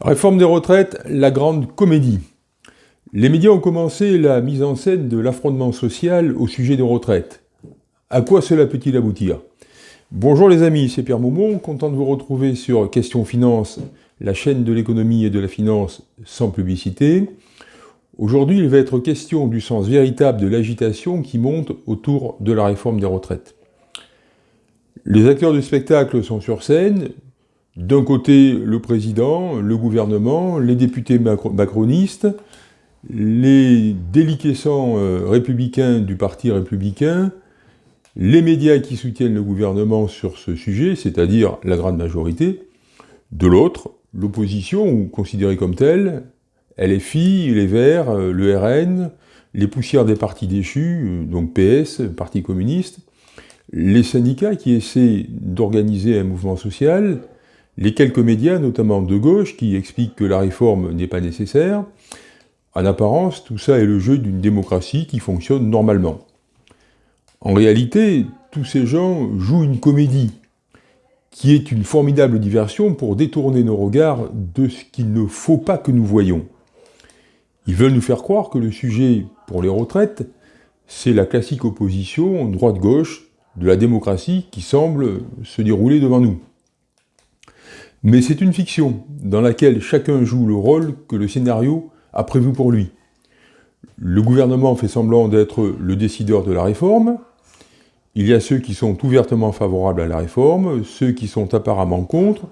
Réforme des retraites, la grande comédie. Les médias ont commencé la mise en scène de l'affrontement social au sujet des retraites. À quoi cela peut-il aboutir? Bonjour les amis, c'est Pierre Maumont, content de vous retrouver sur Question Finance, la chaîne de l'économie et de la finance sans publicité. Aujourd'hui, il va être question du sens véritable de l'agitation qui monte autour de la réforme des retraites. Les acteurs du spectacle sont sur scène, d'un côté, le président, le gouvernement, les députés macronistes, les déliquescents euh, républicains du Parti républicain, les médias qui soutiennent le gouvernement sur ce sujet, c'est-à-dire la grande majorité, de l'autre, l'opposition, ou considérée comme telle, LFI, les Verts, euh, le RN, les poussières des partis déchus, euh, donc PS, Parti communiste, les syndicats qui essaient d'organiser un mouvement social, les quelques médias, notamment de gauche, qui expliquent que la réforme n'est pas nécessaire, en apparence, tout ça est le jeu d'une démocratie qui fonctionne normalement. En réalité, tous ces gens jouent une comédie, qui est une formidable diversion pour détourner nos regards de ce qu'il ne faut pas que nous voyons. Ils veulent nous faire croire que le sujet pour les retraites, c'est la classique opposition droite-gauche de la démocratie qui semble se dérouler devant nous. Mais c'est une fiction, dans laquelle chacun joue le rôle que le scénario a prévu pour lui. Le gouvernement fait semblant d'être le décideur de la réforme, il y a ceux qui sont ouvertement favorables à la réforme, ceux qui sont apparemment contre,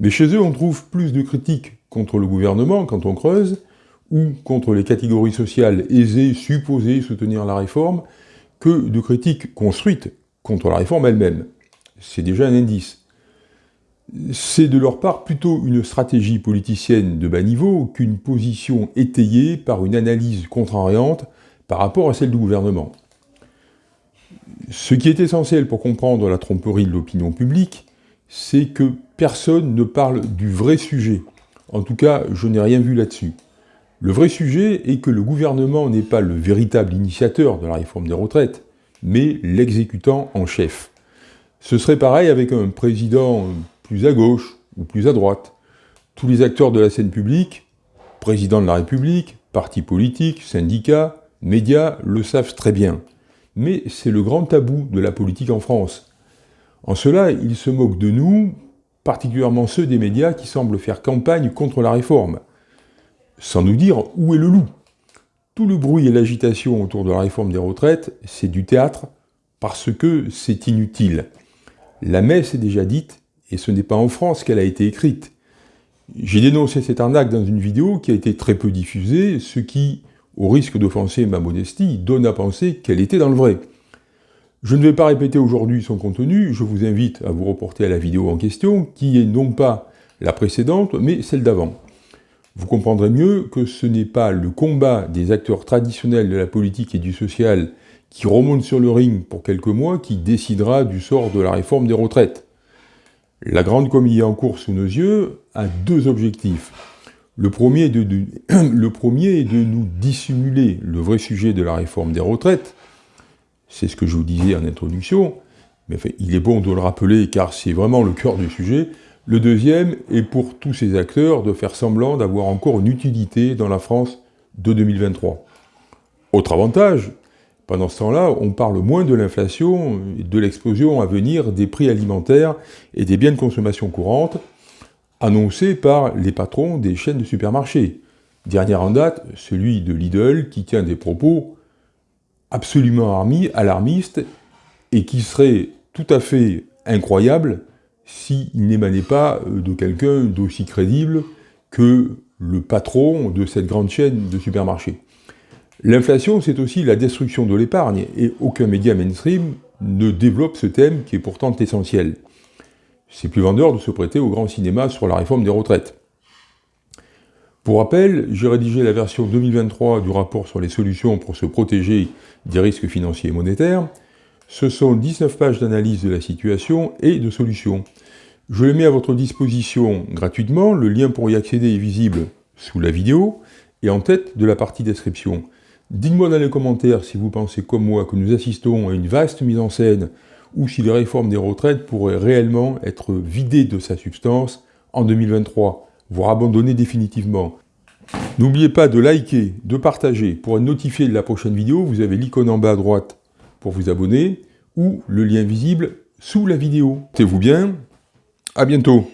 mais chez eux on trouve plus de critiques contre le gouvernement quand on creuse, ou contre les catégories sociales aisées supposées soutenir la réforme, que de critiques construites contre la réforme elle-même. C'est déjà un indice c'est de leur part plutôt une stratégie politicienne de bas niveau qu'une position étayée par une analyse contrariante par rapport à celle du gouvernement. Ce qui est essentiel pour comprendre la tromperie de l'opinion publique, c'est que personne ne parle du vrai sujet. En tout cas, je n'ai rien vu là-dessus. Le vrai sujet est que le gouvernement n'est pas le véritable initiateur de la réforme des retraites, mais l'exécutant en chef. Ce serait pareil avec un président plus à gauche ou plus à droite. Tous les acteurs de la scène publique, président de la République, partis politiques, syndicats, médias, le savent très bien. Mais c'est le grand tabou de la politique en France. En cela, ils se moquent de nous, particulièrement ceux des médias qui semblent faire campagne contre la réforme. Sans nous dire où est le loup. Tout le bruit et l'agitation autour de la réforme des retraites, c'est du théâtre, parce que c'est inutile. La messe est déjà dite, et ce n'est pas en France qu'elle a été écrite. J'ai dénoncé cette arnaque dans une vidéo qui a été très peu diffusée, ce qui, au risque d'offenser ma modestie, donne à penser qu'elle était dans le vrai. Je ne vais pas répéter aujourd'hui son contenu, je vous invite à vous reporter à la vidéo en question, qui est non pas la précédente, mais celle d'avant. Vous comprendrez mieux que ce n'est pas le combat des acteurs traditionnels de la politique et du social qui remonte sur le ring pour quelques mois qui décidera du sort de la réforme des retraites. La grande comédie en cours sous nos yeux a deux objectifs. Le premier, est de, le premier est de nous dissimuler le vrai sujet de la réforme des retraites. C'est ce que je vous disais en introduction, mais il est bon de le rappeler car c'est vraiment le cœur du sujet. Le deuxième est pour tous ces acteurs de faire semblant d'avoir encore une utilité dans la France de 2023. Autre avantage, pendant ce temps-là, on parle moins de l'inflation de l'explosion à venir des prix alimentaires et des biens de consommation courante annoncés par les patrons des chaînes de supermarchés. Dernière en date, celui de Lidl qui tient des propos absolument alarmistes et qui seraient tout à fait incroyables s'il n'émanait pas de quelqu'un d'aussi crédible que le patron de cette grande chaîne de supermarchés. L'inflation, c'est aussi la destruction de l'épargne, et aucun média mainstream ne développe ce thème qui est pourtant essentiel. C'est plus vendeur de se prêter au grand cinéma sur la réforme des retraites. Pour rappel, j'ai rédigé la version 2023 du rapport sur les solutions pour se protéger des risques financiers et monétaires. Ce sont 19 pages d'analyse de la situation et de solutions. Je les mets à votre disposition gratuitement, le lien pour y accéder est visible sous la vidéo et en tête de la partie description. Dites-moi dans les commentaires si vous pensez comme moi que nous assistons à une vaste mise en scène ou si les réformes des retraites pourraient réellement être vidées de sa substance en 2023, voire abandonner définitivement. N'oubliez pas de liker, de partager. Pour être notifié de la prochaine vidéo, vous avez l'icône en bas à droite pour vous abonner ou le lien visible sous la vidéo. Portez-vous bien, à bientôt